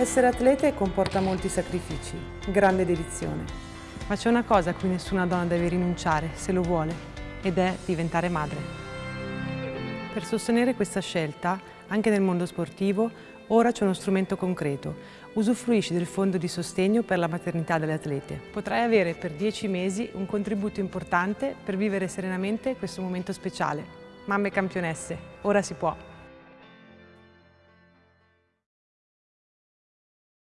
Essere atlete comporta molti sacrifici, grande dedizione. Ma c'è una cosa a cui nessuna donna deve rinunciare, se lo vuole, ed è diventare madre. Per sostenere questa scelta, anche nel mondo sportivo, ora c'è uno strumento concreto. Usufruisci del fondo di sostegno per la maternità delle atlete. Potrai avere per 10 mesi un contributo importante per vivere serenamente questo momento speciale. Mamme campionesse, ora si può!